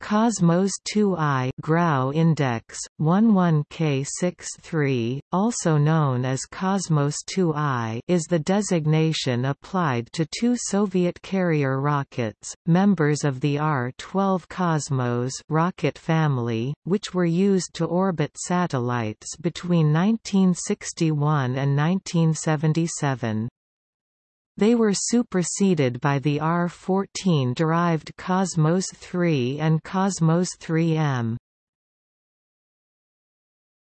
Cosmos 2i Grau index 11K63, also known as Cosmos 2i, is the designation applied to two Soviet carrier rockets, members of the R-12 Cosmos rocket family, which were used to orbit satellites between 1961 and 1977. They were superseded by the R-14 derived Cosmos 3 and Cosmos 3M.